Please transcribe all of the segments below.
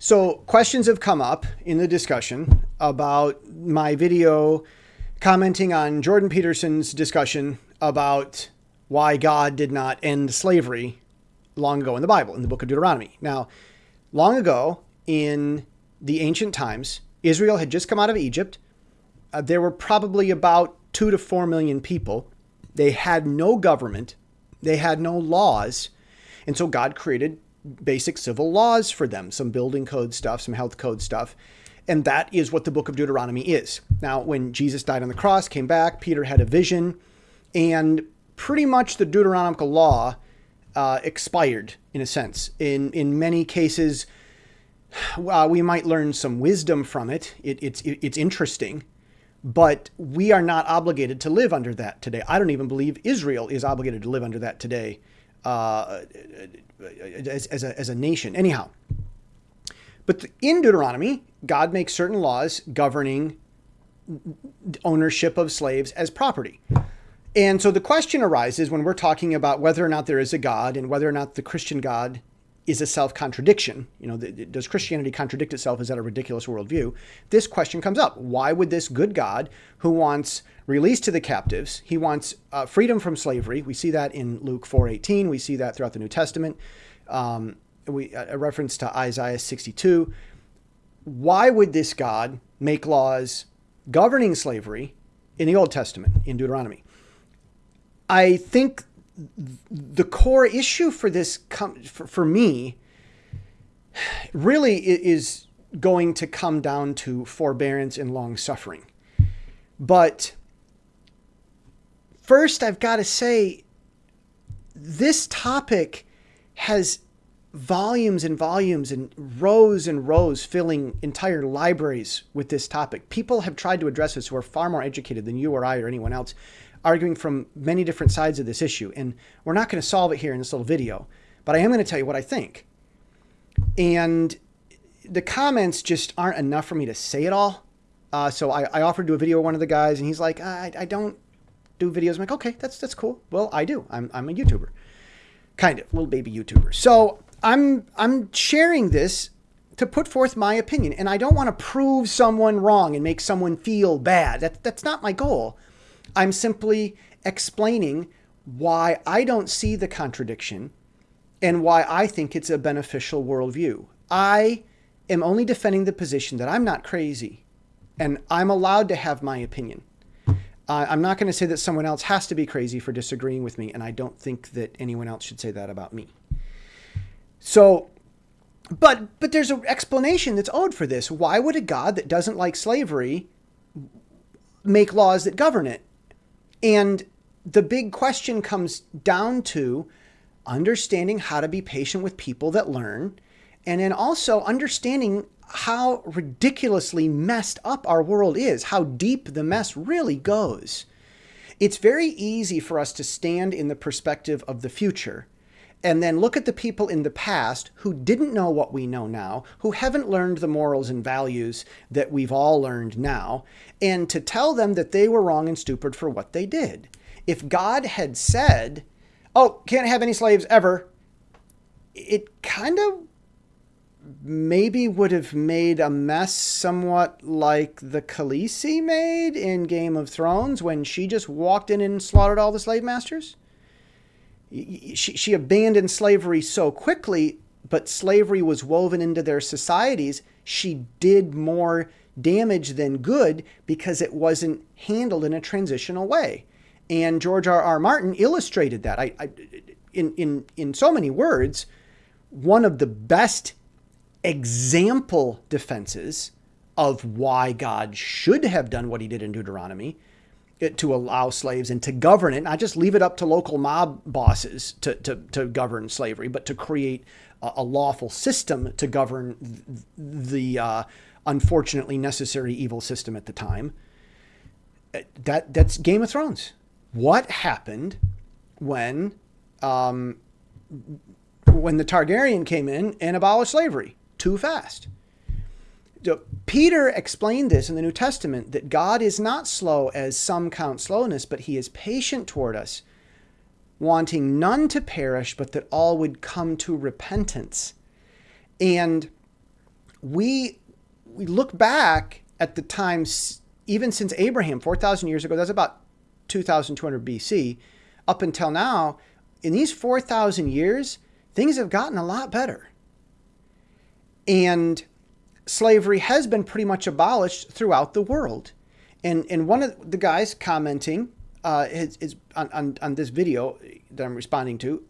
So questions have come up in the discussion about my video commenting on Jordan Peterson's discussion about why God did not end slavery long ago in the Bible, in the book of Deuteronomy. Now, long ago in the ancient times, Israel had just come out of Egypt. Uh, there were probably about two to four million people. They had no government, they had no laws. And so God created basic civil laws for them, some building code stuff, some health code stuff. And that is what the book of Deuteronomy is. Now, when Jesus died on the cross, came back, Peter had a vision, and pretty much the Deuteronomical law uh, expired in a sense. In, in many cases, uh, we might learn some wisdom from it. it it's, it, it's interesting, but we are not obligated to live under that today. I don't even believe Israel is obligated to live under that today uh, as, as, a, as a nation. Anyhow, but in Deuteronomy, God makes certain laws governing ownership of slaves as property. And so the question arises when we're talking about whether or not there is a God and whether or not the Christian God is a self contradiction. You know, does Christianity contradict itself? Is that a ridiculous worldview? This question comes up. Why would this good God who wants release to the captives, he wants uh, freedom from slavery. We see that in Luke 4:18. We see that throughout the New Testament. Um, we a reference to Isaiah 62. Why would this God make laws governing slavery in the Old Testament in Deuteronomy? I think the core issue for this for, for me really is going to come down to forbearance and long suffering. But first, I've got to say, this topic has volumes and volumes and rows and rows filling entire libraries with this topic. People have tried to address this who are far more educated than you or I or anyone else, arguing from many different sides of this issue. And we're not going to solve it here in this little video, but I am going to tell you what I think. And the comments just aren't enough for me to say it all. Uh, so I, I, offered to do a video with one of the guys, and he's like, I, I don't do videos. I'm like, okay, that's that's cool. Well, I do. I'm, I'm a YouTuber, kind of little baby YouTuber. So I'm I'm sharing this to put forth my opinion, and I don't want to prove someone wrong and make someone feel bad. That that's not my goal. I'm simply explaining why I don't see the contradiction and why I think it's a beneficial worldview. I am only defending the position that I'm not crazy and I'm allowed to have my opinion. Uh, I'm not going to say that someone else has to be crazy for disagreeing with me, and I don't think that anyone else should say that about me. So, but but there's an explanation that's owed for this. Why would a God that doesn't like slavery make laws that govern it? And the big question comes down to understanding how to be patient with people that learn, and then also understanding how ridiculously messed up our world is, how deep the mess really goes. It's very easy for us to stand in the perspective of the future and then look at the people in the past who didn't know what we know now, who haven't learned the morals and values that we've all learned now, and to tell them that they were wrong and stupid for what they did. If God had said, oh, can't have any slaves ever, it kind of maybe would have made a mess somewhat like the Khaleesi made in Game of Thrones when she just walked in and slaughtered all the slave masters she, she abandoned slavery so quickly, but slavery was woven into their societies. She did more damage than good because it wasn't handled in a transitional way. And George R. R. Martin illustrated that. I, I, in, in, in so many words, one of the best example defenses of why God should have done what he did in Deuteronomy to allow slaves and to govern it, not just leave it up to local mob bosses to, to, to govern slavery, but to create a, a lawful system to govern the uh, unfortunately necessary evil system at the time. Uh, that that's Game of Thrones. What happened when um, when the Targaryen came in and abolished slavery? Too fast. Peter explained this in the New Testament that God is not slow as some count slowness, but he is patient toward us, wanting none to perish, but that all would come to repentance. And we we look back at the times even since Abraham 4000 years ago that's about 2200 BC up until now in these 4000 years things have gotten a lot better and slavery has been pretty much abolished throughout the world and and one of the guys commenting uh, is, is on, on, on this video that I'm responding to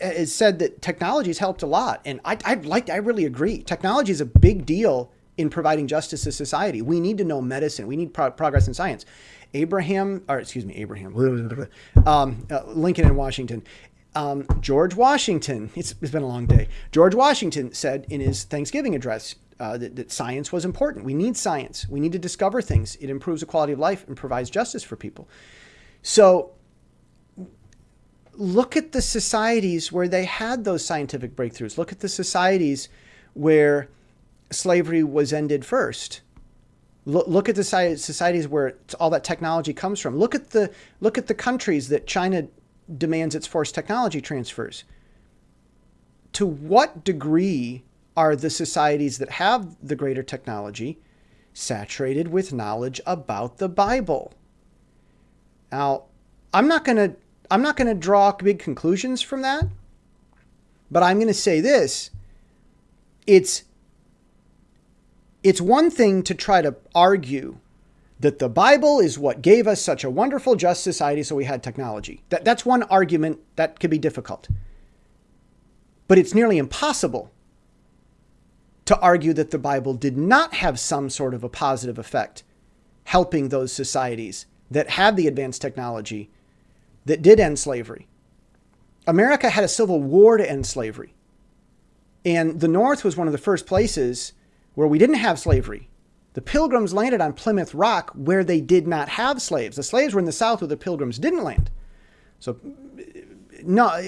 has said that technology has helped a lot. And I, I like, I really agree. Technology is a big deal in providing justice to society. We need to know medicine. We need pro progress in science. Abraham, or excuse me, Abraham, um, uh, Lincoln and Washington. Um, George Washington, it's, it's been a long day. George Washington said in his Thanksgiving address uh, that, that science was important. We need science. We need to discover things. It improves the quality of life and provides justice for people. So look at the societies where they had those scientific breakthroughs. Look at the societies where slavery was ended first. Look, look at the societies where all that technology comes from. Look at the look at the countries that China demands its forced technology transfers. To what degree are the societies that have the greater technology saturated with knowledge about the Bible? Now, I'm not going to I'm not going to draw big conclusions from that, but I'm going to say this. It's it's one thing to try to argue that the Bible is what gave us such a wonderful just society so we had technology. That, that's one argument that could be difficult. But it's nearly impossible to argue that the Bible did not have some sort of a positive effect helping those societies that had the advanced technology that did end slavery. America had a civil war to end slavery. And the North was one of the first places where we didn't have slavery. The Pilgrims landed on Plymouth Rock where they did not have slaves. The slaves were in the South where the Pilgrims didn't land. So, no,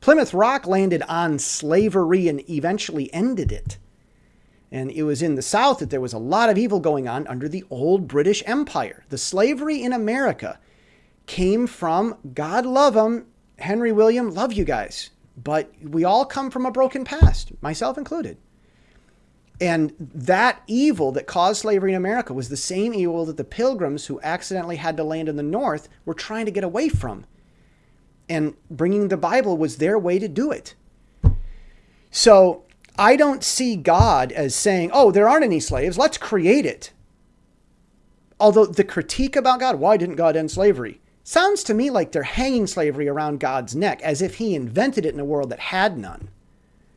Plymouth Rock landed on slavery and eventually ended it. And it was in the South that there was a lot of evil going on under the old British Empire. The slavery in America came from God love him, Henry William, love you guys. But we all come from a broken past, myself included. And that evil that caused slavery in America was the same evil that the pilgrims who accidentally had to land in the North were trying to get away from. And bringing the Bible was their way to do it. So I don't see God as saying, oh, there aren't any slaves, let's create it. Although the critique about God, why didn't God end slavery? Sounds to me like they're hanging slavery around God's neck as if he invented it in a world that had none.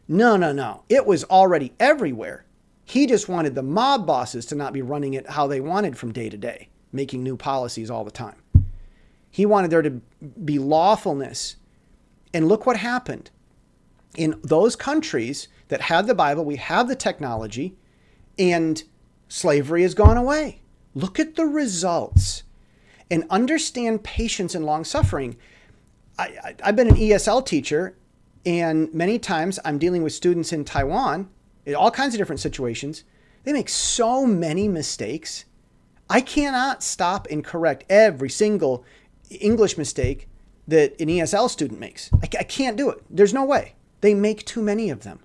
No, no, no. It was already everywhere. He just wanted the mob bosses to not be running it how they wanted from day to day, making new policies all the time. He wanted there to be lawfulness. And look what happened. In those countries that had the Bible, we have the technology, and slavery has gone away. Look at the results and understand patience and long suffering. I, have been an ESL teacher, and many times I'm dealing with students in Taiwan in all kinds of different situations. They make so many mistakes. I cannot stop and correct every single English mistake that an ESL student makes. I, I can't do it. There's no way. They make too many of them.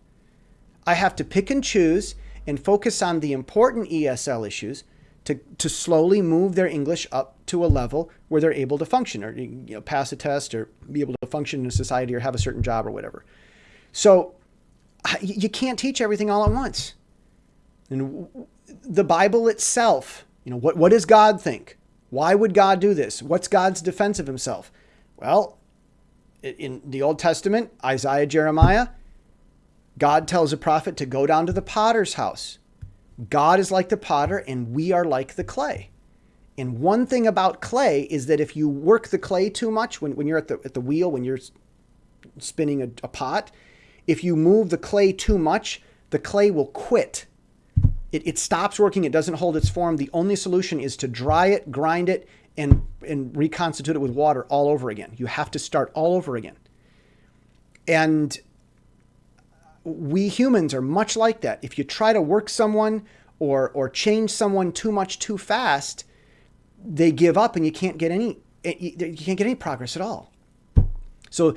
I have to pick and choose and focus on the important ESL issues to, to slowly move their English up to a level where they're able to function or you know, pass a test or be able to function in a society or have a certain job or whatever. So you can't teach everything all at once. And the Bible itself, you know, what, what does God think? Why would God do this? What's God's defense of himself? Well, in the Old Testament, Isaiah, Jeremiah, God tells a prophet to go down to the potter's house God is like the potter and we are like the clay. And one thing about clay is that if you work the clay too much, when, when you're at the, at the wheel, when you're spinning a, a pot, if you move the clay too much, the clay will quit. It, it stops working. It doesn't hold its form. The only solution is to dry it, grind it, and, and reconstitute it with water all over again. You have to start all over again. And we humans are much like that. If you try to work someone or or change someone too much too fast, they give up and you can't get any eh, you can't get any progress at all. So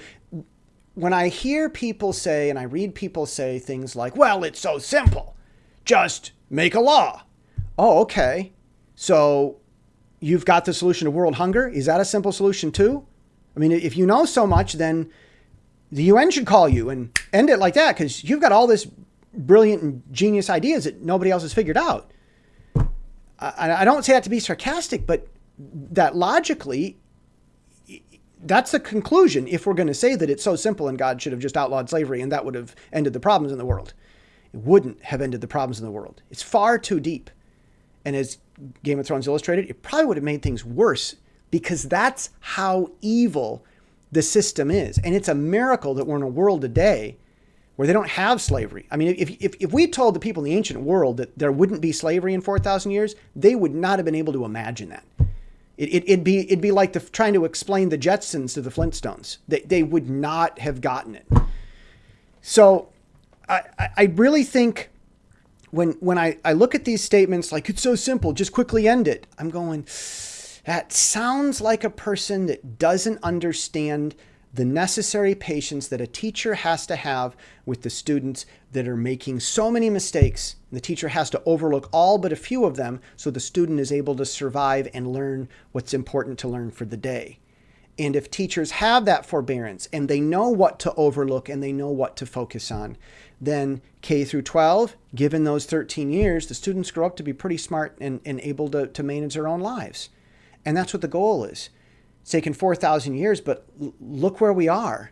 when I hear people say and I read people say things like, "Well, it's so simple." just make a law. Oh, okay. So you've got the solution to world hunger. Is that a simple solution too? I mean, if you know so much, then the UN should call you and end it like that because you've got all this brilliant and genius ideas that nobody else has figured out. I, I don't say that to be sarcastic, but that logically, that's the conclusion if we're going to say that it's so simple and God should have just outlawed slavery and that would have ended the problems in the world. It wouldn't have ended the problems in the world. It's far too deep. And as Game of Thrones illustrated, it probably would have made things worse because that's how evil the system is. And it's a miracle that we're in a world today where they don't have slavery. I mean, if, if, if we told the people in the ancient world that there wouldn't be slavery in 4,000 years, they would not have been able to imagine that. It, it, would be, it'd be like the, trying to explain the Jetsons to the Flintstones. They, they would not have gotten it. So I, I really think when, when I, I look at these statements like, it's so simple, just quickly end it, I'm going, that sounds like a person that doesn't understand the necessary patience that a teacher has to have with the students that are making so many mistakes. The teacher has to overlook all but a few of them so the student is able to survive and learn what's important to learn for the day. And if teachers have that forbearance and they know what to overlook and they know what to focus on, then K through 12, given those 13 years, the students grow up to be pretty smart and, and able to, to manage their own lives. And that's what the goal is. It's taken 4,000 years, but look where we are.